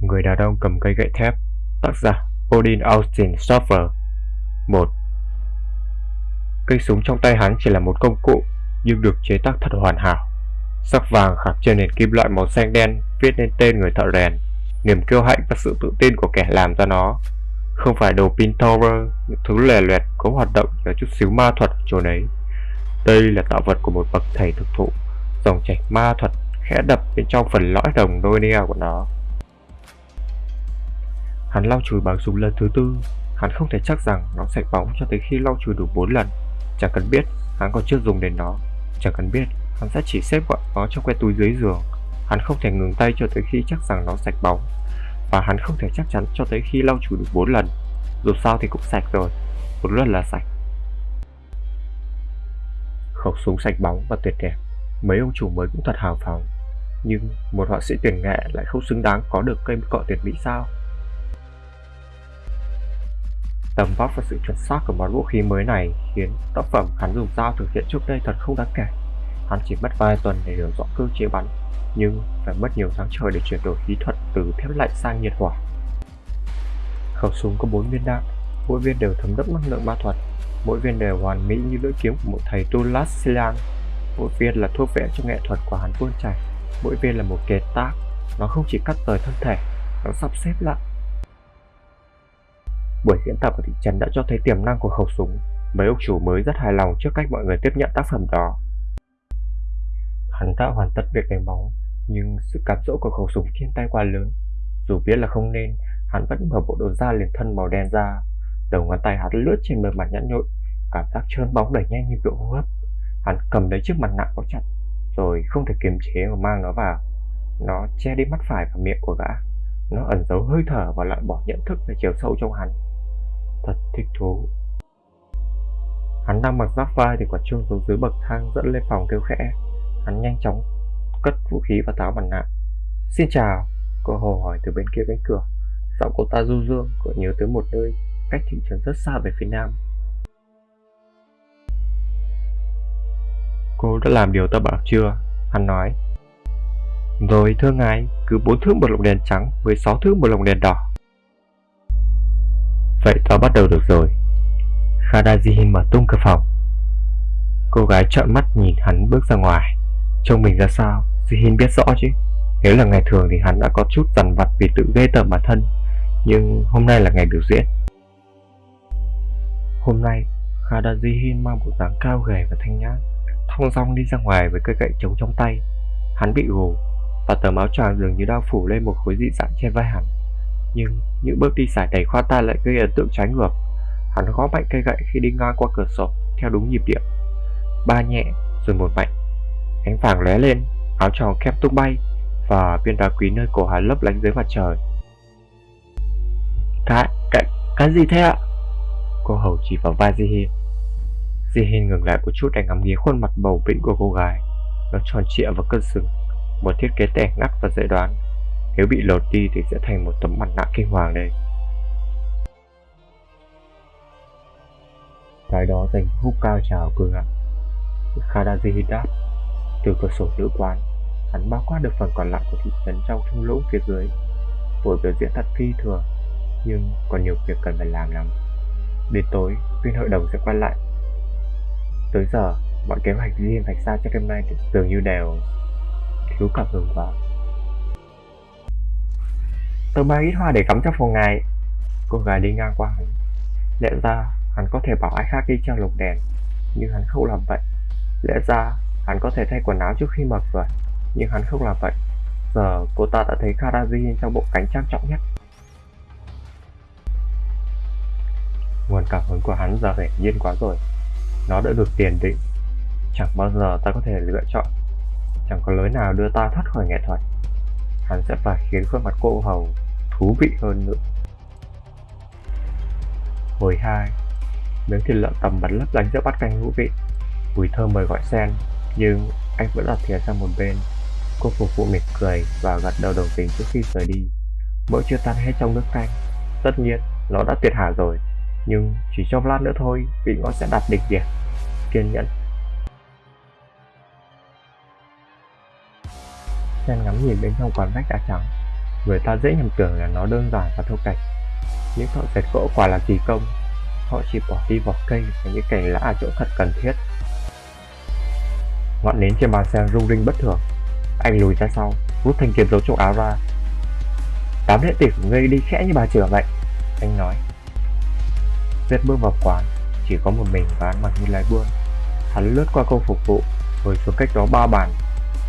Người đàn ông cầm cây gậy thép, Tác giả Odin Austin Stoffer 1 Cây súng trong tay hắn chỉ là một công cụ, Nhưng được chế tác thật hoàn hảo. Sắc vàng khắc trên nền kim loại màu xanh đen Viết lên tên người thợ rèn. Niềm kiêu hãnh và sự tự tin của kẻ làm ra nó. Không phải đồ Pintover Những thứ lè loẹt có hoạt động Nhờ chút xíu ma thuật chỗ đấy. Đây là tạo vật của một bậc thầy thực thụ, Dòng chảy ma thuật khẽ đập bên trong phần lõi đồng Nonia của nó. Hắn lau chùi bằng súng lần thứ tư. Hắn không thể chắc rằng nó sạch bóng cho tới khi lau chùi đủ 4 lần. Chẳng cần biết hắn còn chưa dùng đến nó. Chẳng cần biết hắn sẽ chỉ xếp gọn nó trong que túi dưới giường. Hắn không thể ngừng tay cho tới khi chắc rằng nó sạch bóng. Và hắn không thể chắc chắn cho tới khi lau chùi đủ 4 lần. Dù sao thì cũng sạch rồi. Một lần là sạch. Khẩu súng sạch bóng và tuyệt đẹp. Mấy ông chủ mới cũng thật hào phóng. Nhưng một họa sĩ tuyển nghệ lại không xứng đáng có được cây cọ tuyệt mỹ sao? Tầm vóc và sự chuẩn xác của món vũ khí mới này khiến tác phẩm hắn dùng dao thực hiện trước đây thật không đáng kể. Hắn chỉ mất vài tuần để hiểu rõ cơ chế bắn, nhưng phải mất nhiều tháng trời để chuyển đổi kỹ thuật từ thép lạnh sang nhiệt hỏa. Khẩu súng có 4 viên đạn, mỗi viên đều thấm đẫm năng lượng ma thuật, mỗi viên đều hoàn mỹ như lưỡi kiếm của một thầy tu Las Mỗi viên là thuốc vẽ cho nghệ thuật của hắn tuôn chảy, mỗi viên là một kế tác, nó không chỉ cắt rời thân thể, nó sắp xếp lại Buổi diễn tập ở thị trấn đã cho thấy tiềm năng của khẩu súng. Mấy ông chủ mới rất hài lòng trước cách mọi người tiếp nhận tác phẩm đó. Hắn đã hoàn tất việc đánh bóng, nhưng sự cám dỗ của khẩu súng trên tay quá lớn. Dù biết là không nên, hắn vẫn mở bộ đồ da liền thân màu đen ra. Đầu ngón tay hắn lướt trên bề mặt nhẵn nhội, cảm giác trơn bóng đẩy nhanh nhịp độ hô hấp. Hắn cầm lấy chiếc mặt nạ có chặt, rồi không thể kiềm chế mà mang nó vào. Nó che đi mắt phải và miệng của gã. Nó ẩn giấu hơi thở và loại bỏ nhận thức về chiều sâu trong hắn thật thích thú. Hắn đang mặc giáp vai thì quả chuông xuống dưới bậc thang dẫn lên phòng kêu khẽ. Hắn nhanh chóng cất vũ khí và tháo mặt nạ. Xin chào, Cô Hồ hỏi từ bên kia cánh cửa. Giọng cô ta du dương Cậu nhớ tới một nơi cách thị trấn rất xa về phía nam. Cô đã làm điều ta bảo chưa? Hắn nói. Rồi thưa ngài, Cứ bốn thước một lồng đèn trắng 16 thước một lồng đèn đỏ. Vậy ta bắt đầu được rồi. Khadajihin mở tung cửa phòng. Cô gái trợn mắt nhìn hắn bước ra ngoài. Trông mình ra sao? Jihin biết rõ chứ. Nếu là ngày thường thì hắn đã có chút dằn vặt vì tự ghê tởm bản thân. Nhưng hôm nay là ngày biểu diễn. Hôm nay Khadajihin mang bộ dáng cao gầy và thanh nhã, Thong dong đi ra ngoài với cây gậy trống trong tay. Hắn bị gù, Và tờ áo choàng dường như đao phủ lên một khối dị dạng trên vai hắn nhưng những bước đi sải đầy khoa tay lại gây ấn tượng trái ngược. Hắn gõ mạnh cây gậy khi đi ngang qua cửa sổ Theo đúng nhịp điệu. Ba nhẹ rồi một mạnh. Ánh vàng lóe lên Áo tròn khép tung bay Và viên đá quý nơi cổ hắn lấp lánh dưới mặt trời. Cái, cái, cái gì thế ạ? Cô hầu chỉ vào vai Jihin Jihin ngừng lại một chút để ngắm nghía khuôn mặt bầu bĩnh của cô gái. Nó tròn trịa và cân xứng Một thiết kế tẻ ngắt và dễ đoán nếu bị lột đi thì sẽ thành một tấm mặt nạ kinh hoàng đây Cái đó dành hút cao trào cường ạ. Khadaji đáp Từ cửa sổ nữ quán Hắn bao quát được phần còn lại của thị trấn trong thung lũng phía dưới. Buổi biểu diễn thật phi thường Nhưng còn nhiều việc cần phải làm lắm. Đến tối, viên hội đồng sẽ quay lại. Tới giờ, mọi kế hoạch riêng vạch ra cho đêm nay dường như đều thiếu cảm hứng quá. Tôi mang ít hoa để cắm cho phòng ngài Cô gái đi ngang qua hắn. Lẽ ra hắn có thể bảo ai khác đi treo lục đèn, Nhưng hắn không làm vậy. Lẽ ra hắn có thể thay quần áo trước khi mở cửa, Nhưng hắn không làm vậy. Giờ cô ta đã thấy Karaji trong bộ cánh trang trọng nhất. Nguồn cảm hứng của hắn giờ hiển nhiên quá rồi. Nó đã được tiền định. Chẳng bao giờ ta có thể lựa chọn. Chẳng có lối nào đưa ta thoát khỏi nghệ thuật. Hắn sẽ phải khiến khuôn mặt cô hầu thú vị hơn nữa. Hồi 2 Miếng thịt lợn tầm bắn lấp lánh giữa bát canh ngũ vị. Mùi thơm mời gọi sen Nhưng anh vẫn đặt thìa sang một bên. Cô phục vụ mỉm cười và gật đầu đồng tình trước khi rời đi. Mỡ chưa tan hết trong nước canh. Tất nhiên, nó đã tuyệt hảo rồi, Nhưng chỉ trong lát nữa thôi, Vị ngon sẽ đạt đỉnh điểm. Kiên nhẫn. Sen ngắm nhìn bên trong quán vách đá trắng Người ta dễ nhầm tưởng là nó đơn giản và thô kệch. Những thợ dệt gỗ quả là kỳ công. Họ chỉ bỏ đi vỏ cây và những cành lá ở chỗ thật cần thiết. Ngọn nến trên bàn xe rung rinh bất thường. Anh lùi ra sau, rút thanh kiếm giấu trong áo ra. Tám đệ tử của ngươi đi khẽ như bà chửa vậy. Anh nói. Zed bước vào quán, chỉ có một mình và ăn mặc như lái buôn. Hắn lướt qua cô phục vụ, rồi xuống cách đó ba bàn.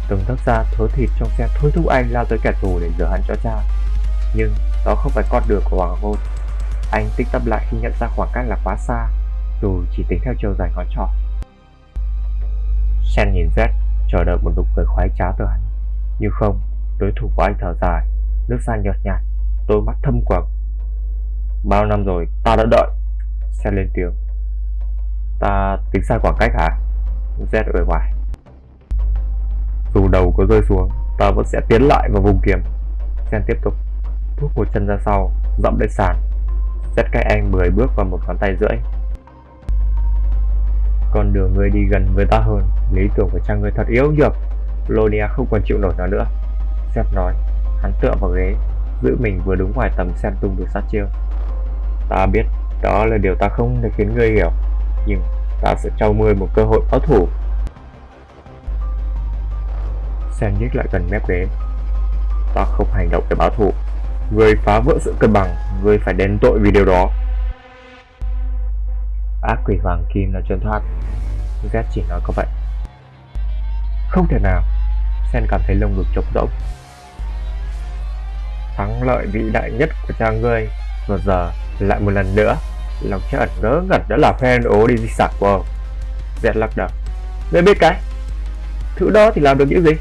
Từng thức ra thớ thịt trong xe thôi thúc anh lao tới kẻ thù để rửa hận cho cha. Nhưng đó không phải con đường của Hoàng Hôn. Anh tích tâm lại khi nhận ra khoảng cách là quá xa, dù chỉ tính theo chiều dài ngón trỏ. Sen nhìn Z, chờ đợi một nụ cười khoái trá từ hắn. Nhưng không, đối thủ của anh thở dài, nước da nhợt nhạt, đôi mắt thâm quầng. Bao năm rồi, ta đã đợi. Sen lên tiếng. Ta tính sai khoảng cách hả? Z ở ngoài dù đầu có rơi xuống, ta vẫn sẽ tiến lại vào vùng kiếm. Sen tiếp tục, bước một chân ra sau, dậm lên sàn. xét cách anh 10 bước và một ngón tay rưỡi. Con đường người đi gần người ta hơn, lý tưởng của cha người thật yếu nhược. Lonia không còn chịu nổi nó nữa. Seth nói, hắn tựa vào ghế, giữ mình vừa đúng ngoài tầm xem tung được sát chiêu. Ta biết đó là điều ta không thể khiến ngươi hiểu, nhưng ta sẽ cho ngươi một cơ hội báo thủ. Sen nhích lại gần mép ghế. Ta không hành động để báo thù. Người phá vỡ sự cân bằng, người phải đền tội vì điều đó. Ác quỷ hoàng kim là truyền thoát. Z chỉ nói có vậy. Không thể nào. Sen cảm thấy lông ngực trống rỗng. Thắng lợi vĩ đại nhất của cha ngươi Và giờ lại một lần nữa Lòng cha ẩn ngỡ ngẩn đã là fan ố đi di sản của ông Z lắc đầu Ngươi biết cái Thứ đó thì làm được những gì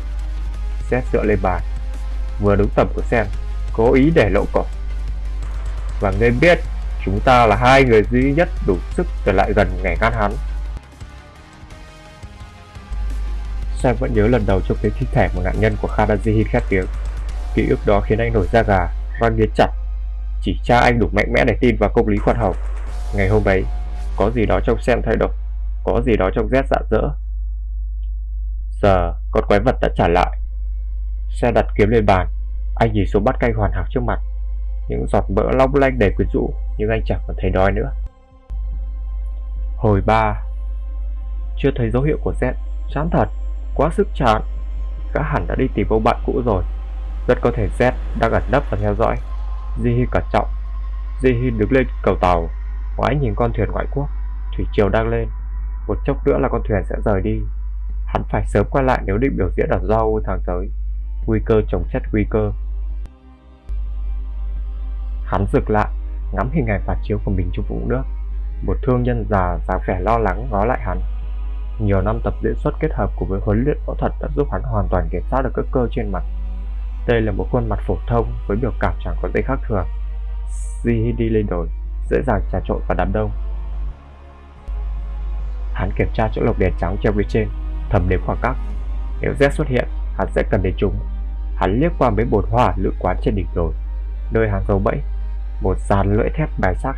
Z dựa lên bàn Vừa đúng tầm của Sam Cố ý để lộ cổ Và ngươi biết Chúng ta là hai người duy nhất đủ sức trở lại gần ngày ngăn hắn Sam vẫn nhớ lần đầu trông thấy thi thể một nạn nhân của Khadaji khét tiếng Ký ức đó khiến anh nổi da gà, răng nghiến chặt. Chỉ cha anh đủ mạnh mẽ để tin vào công lý khoan hồng. Ngày hôm ấy, có gì đó trong Sam thay đổi, có gì đó trong Z dạ dỡ. Giờ, con quái vật đã trả lại. Xe đặt kiếm lên bàn, anh nhìn xuống bát canh hoàn hảo trước mặt. Những giọt mỡ long lanh đầy quyến rũ, nhưng anh chẳng còn thấy đói nữa. Hồi ba Chưa thấy dấu hiệu của Z, chán thật, quá sức chán. Gã hẳn đã đi tìm ông bạn cũ rồi rất có thể Z đang ẩn nấp và theo dõi. Jihi cẩn trọng. Jihi đứng lên cầu tàu, ngoái nhìn con thuyền ngoại quốc. Thủy triều đang lên. Một chốc nữa là con thuyền sẽ rời đi. Hắn phải sớm quay lại nếu định biểu diễn ở Zhao tháng tới. Nguy cơ chống chất nguy cơ. Hắn rực lại, ngắm hình ảnh phản chiếu của mình trong vũng nước. Một thương nhân già dáng vẻ lo lắng ngó lại hắn. Nhiều năm tập diễn xuất kết hợp cùng với huấn luyện võ thuật đã giúp hắn hoàn toàn kiểm soát được các cơ trên mặt đây là một khuôn mặt phổ thông với biểu cảm chẳng có gì khác thường. Di đi lên đồi, dễ dàng trà trộn vào đám đông. Hắn kiểm tra chỗ lồng đèn trắng treo phía trên, thầm đếm khoảng cách. Nếu Z xuất hiện, hắn sẽ cần đến chúng. Hắn liếc qua mấy bồn hoa lự quán trên đỉnh đồi, nơi hàng dầu bẫy. Một dàn lưỡi thép bài sắc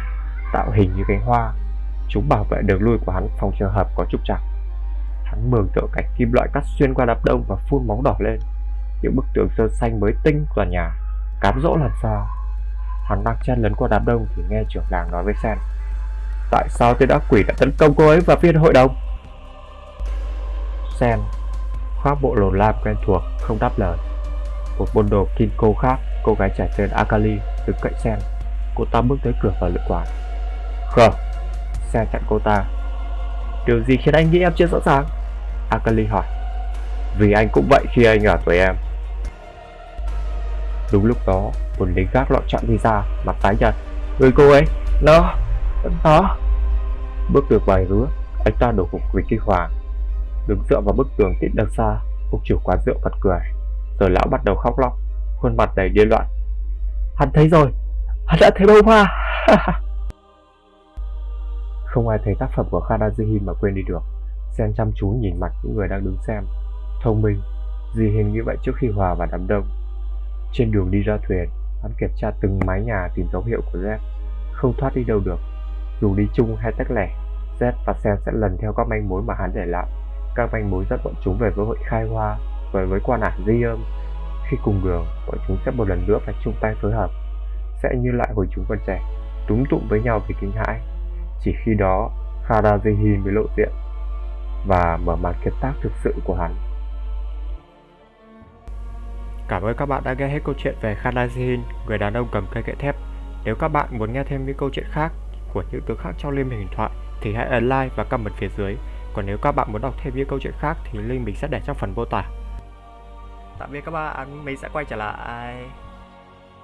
tạo hình như cánh hoa. Chúng bảo vệ đường lui của hắn phòng trường hợp có trục trặc. Hắn mường tượng cảnh kim loại cắt xuyên qua đám đông và phun máu đỏ lên những bức tường sơn xanh mới tinh tòa nhà cám dỗ làm sao hắn đang chen lấn qua đám đông thì nghe trưởng làng nói với sen tại sao tên ác quỷ đã tấn công cô ấy và viên hội đồng sen khoác bộ lồn lam quen thuộc không đáp lời một môn đồ kinko khác cô gái trẻ tên akali đứng cạnh sen cô ta bước tới cửa và lựa quán không sen chặn cô ta điều gì khiến anh nghĩ em chưa sẵn sàng akali hỏi vì anh cũng vậy khi anh ở tuổi em Đúng lúc đó, một lính gác lọ chọn đi ra, mặt tái nhợt. Người cô ấy, nó, nó. Bước được vài rứa, anh ta đổ gục vì kinh hoàng. Đứng dựa vào bức tường tít đằng xa, ông chủ quán rượu bật cười. Rồi lão bắt đầu khóc lóc, khuôn mặt đầy điên loạn. Hắn thấy rồi, hắn đã thấy bông hoa. Không ai thấy tác phẩm của Khadazuhi mà quên đi được. Sen chăm chú nhìn mặt những người đang đứng xem. Thông minh, gì hình như vậy trước khi hòa vào đám đông. Trên đường đi ra thuyền, hắn kiểm tra từng mái nhà tìm dấu hiệu của Z. Không thoát đi đâu được. Dù đi chung hay tách lẻ, Z và Sen sẽ lần theo các manh mối mà hắn để lại. Các manh mối dẫn bọn chúng về với hội khai hoa, với với quan ảnh di âm. Khi cùng đường, bọn chúng sẽ một lần nữa phải chung tay phối hợp, sẽ như lại hồi chúng còn trẻ, túm tụm với nhau vì kinh hãi. Chỉ khi đó, Kharazihin mới lộ diện và mở màn kiệt tác thực sự của hắn. Cảm ơn các bạn đã nghe hết câu chuyện về Kharazihin, người đàn ông cầm cây gậy thép. Nếu các bạn muốn nghe thêm những câu chuyện khác của những tướng khác trong liên minh huyền thoại thì hãy ấn like và comment phía dưới. Còn nếu các bạn muốn đọc thêm những câu chuyện khác thì link mình sẽ để trong phần mô tả. Tạm biệt các bạn, mình sẽ quay trở lại.